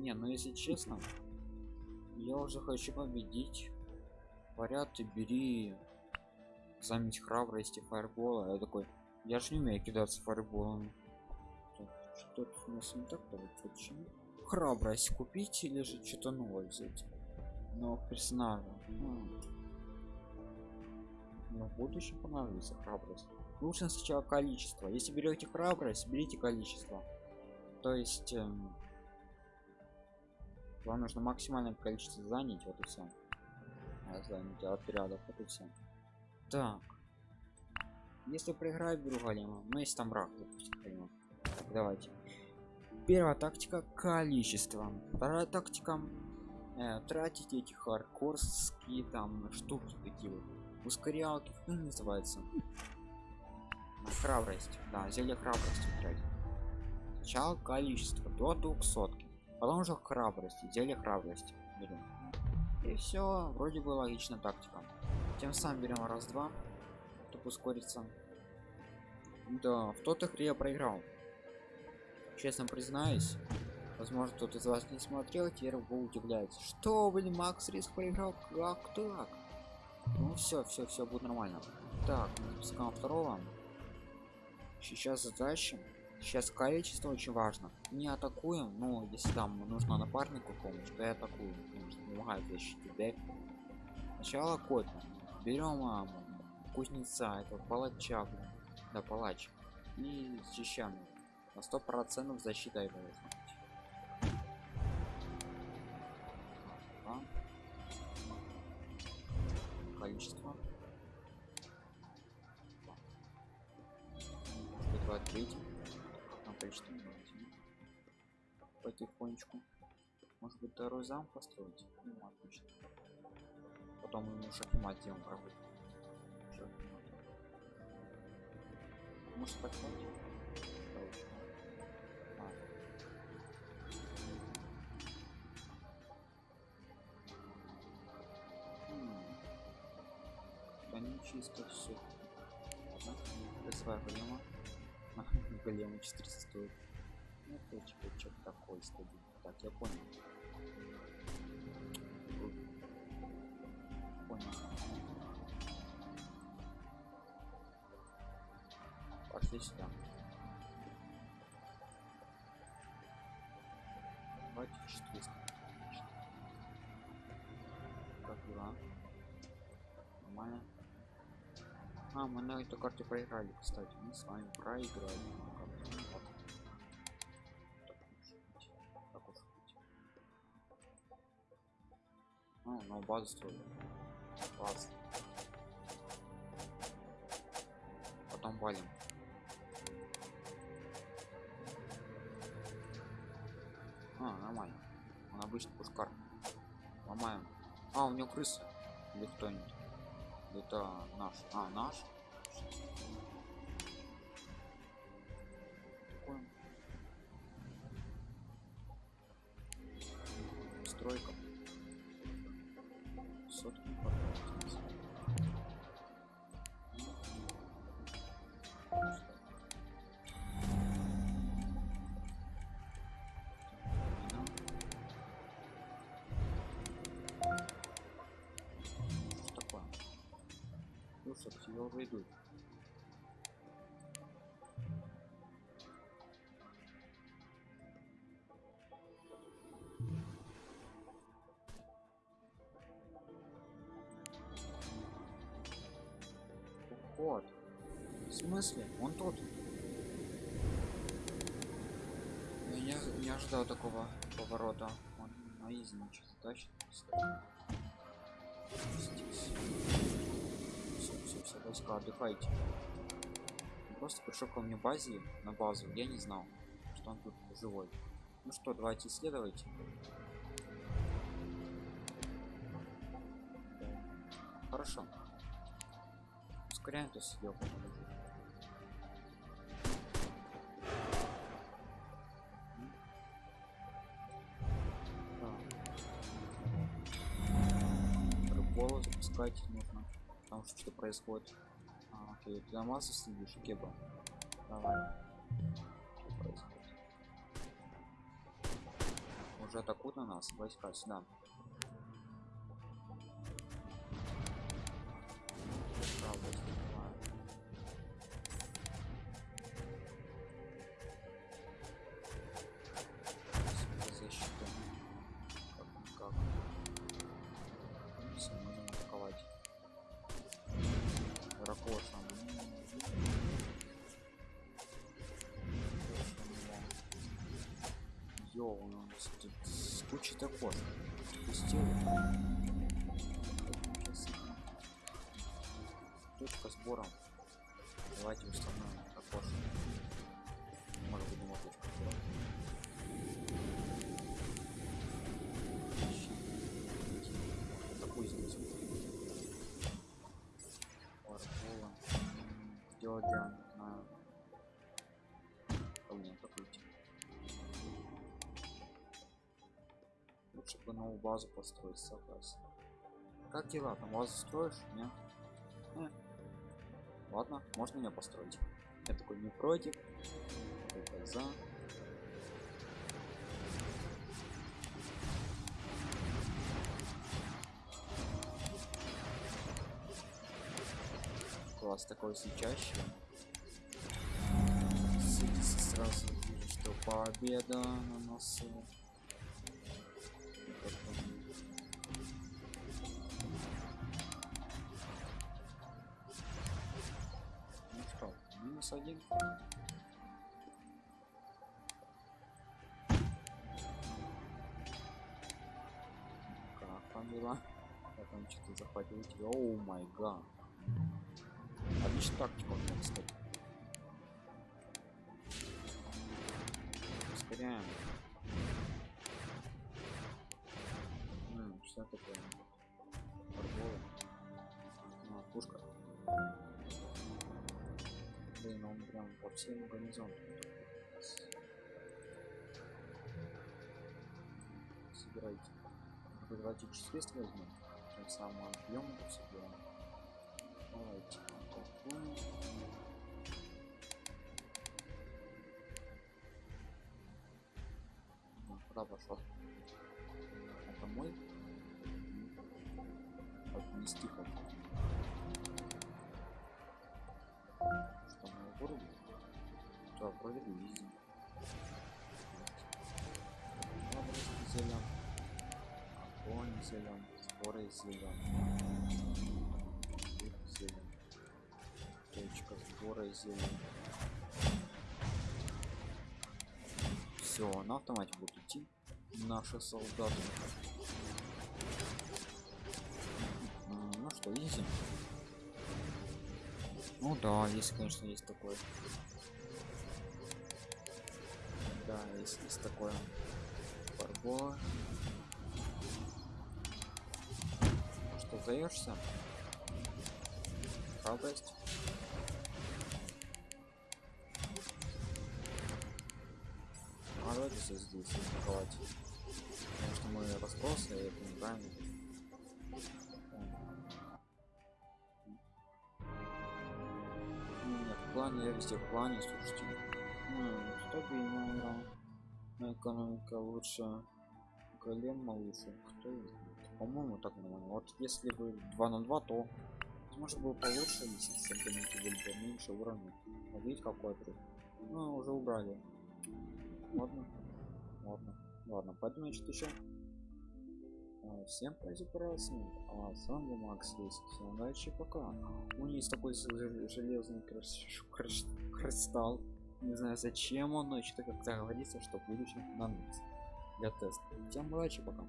Не, ну если честно, я уже хочу победить. Говорят, ты бери заметь храбрости фаербола. Я такой, я же не умею кидаться фаерболом. Что-то у нас не так почему? Храбрость купить или же что-то новое взять? Но персонажа. Ну, ну, в будущем понадобится храбрость. Лучше сначала количество. Если берете храбрость, берите количество. То есть эм, вам нужно максимальное количество занять, вот и все. А, занять отрядов, вот и все. Так. Если проиграю, беру голема. Ну, если там враг, допустим. Так, давайте. Первая тактика количество. Вторая тактика э, тратить эти хардкорские там штуки такие вот. Ускорялки, как они называются? Храбрость. Да, зелье храбрости тратить. Сначала количество до 200 потом уже храбрость зелье храбрости. Берем. И все вроде бы логично тактика тем самым берем раз два чтобы ускориться. Да в тот игре я проиграл. Честно признаюсь возможно кто-то из вас не смотрел теперь вы удивляется что блин макс риск проиграл? Как так? Ну все все все будет нормально. Так запускаем второго. Сейчас задача сейчас количество очень важно. Не атакуем но если там нужно напарнику помощь то я атакую помогает защитить дек сначала кот. Берем а, кузнеца это палача да палач. И защищаем. На сто процентов защита его количество два третьих количество потихонечку. Может быть второй зам построить? Ну, отлично. Потом ему шахмат делаем пробыть может подходить а. да не чисто все ладно. Вызываю голема голема 400 стоит. Ну типа что такой стадий так я понял. Понял. Пошли сюда давайте 400 мы на этой карте проиграли, кстати. Мы с вами проиграли. Ну, на базу строили. Класс. Потом валим. А, нормально. Он обычный пушкар. Ломаем. А, у него крыса. Или кто-нибудь это наш а наш сотки собственно уже идут вот в смысле он тут я не, не ожидал такого поворота он на изи ничего тащит здесь все, все, отдыхайте. Он просто пришел ко мне базе, на базу, я не знал, что он тут живой. Ну что, давайте исследовать. Хорошо. Ускоряем то съел. Рыболов запускать нужно потому что что происходит. А, ты на массу следишь кеба? Давай. Что происходит? Уже атакуют на нас войска сюда Йоу, у нас тут с кучей такой. Пустил. Точка сбора. Давайте установим окошко. Может быть, не точка сбора. Барбола. Сделать для бы новую базу построить, согласен. Как дела? Там базу строишь? Нет? Э. Ладно, можно меня построить. Я такой не против. Только за. Класс такой. Садись сразу вижу, что победа на носу. Один. Как там дела? Я там что-то захватил тебя. Оу май гад. Отлично тактика, можно сказать. Ускоряем. М, что такое? Фарбола. А, пушка. Блин, он прям по всем гарнизонам. Собирайте. Давайте числист возьмем. Тем самым объем это. Давайте. атакуем. Ну, Куда пошел? Это мой? Отнести хочу. Вроде бы видим. Храбрость зелен. Огонь зелен. Споры зелен. Зелен. Точка сбора зелен. Все, на автомате будут идти наши солдаты. Ну что, изи. Ну да, есть, конечно, есть такое. Да, есть, есть такое. Барбола. Ну что, сдаешься? Храбрость. А давайте все здесь атаковать. Потому что мы распросы, и это неправильно. Плане, я везде в плане, слушайте. Ну, стабильно играл. Ну, Экономика лучше. Голем лучше. Кто? По-моему, так нормально. Вот если бы 2 на 2, то возможно было получше, если соперники были бы меньше уровня. А видите, какой отрыв? Ну, уже убрали. Ладно. Ладно. Ладно, пойдем, значит, еще. А, Всем прекрасно. А с вами Макс. Всем удачи, пока. У него есть такой жел- железный кристалл. Не знаю зачем он, но что-то как-то говорится, что в будущем понадобится для теста. Всем удачи, пока.